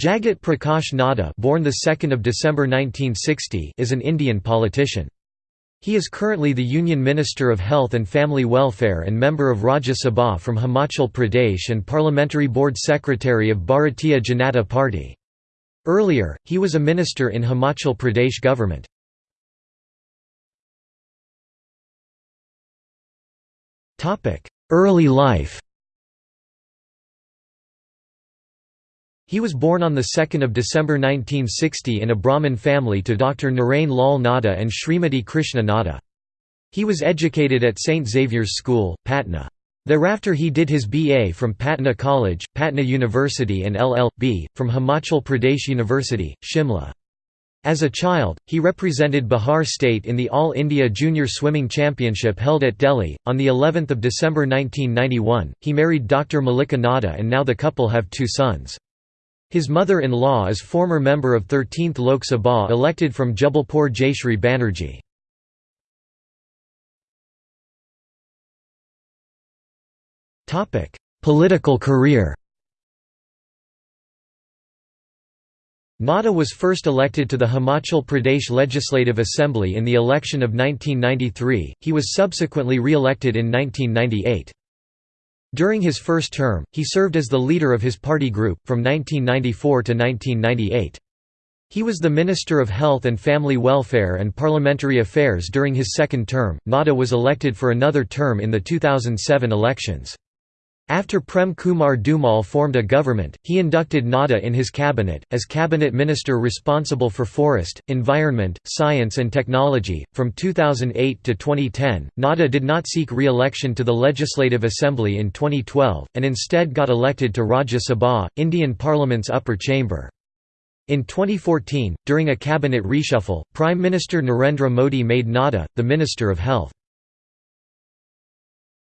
Jagat Prakash Nadda born the 2nd of December 1960 is an Indian politician. He is currently the Union Minister of Health and Family Welfare and member of Rajya Sabha from Himachal Pradesh and Parliamentary Board Secretary of Bharatiya Janata Party. Earlier, he was a minister in Himachal Pradesh government. Early life He was born on 2 December 1960 in a Brahmin family to Dr. Narain Lal Nadda and Srimati Krishna Nadda. He was educated at St. Xavier's School, Patna. Thereafter he did his BA from Patna College, Patna University and LL.B. from Himachal Pradesh University, Shimla. As a child, he represented Bihar state in the All India Junior Swimming Championship held at Delhi. On the 11th of December 1991, he married Dr. Malika Nadda and now the couple have two sons. His mother-in-law is former member of 13th Lok Sabha elected from Jabalpur Jayashree Banerjee. Political career Nadda was first elected to the Himachal Pradesh Legislative Assembly in the election of 1993, he was subsequently re-elected in 1998. During his first term, he served as the leader of his party group, from 1994 to 1998. He was the Minister of Health and Family Welfare and Parliamentary Affairs during his second term. Nadda was elected for another term in the 2007 elections. After Prem Kumar Dhumal formed a government, he inducted Nadda in his cabinet, as cabinet minister responsible for forest, environment, science and technology. From 2008 to 2010, Nadda did not seek re-election to the Legislative Assembly in 2012, and instead got elected to Rajya Sabha, Indian Parliament's upper chamber. In 2014, during a cabinet reshuffle, Prime Minister Narendra Modi made Nadda, the Minister of Health.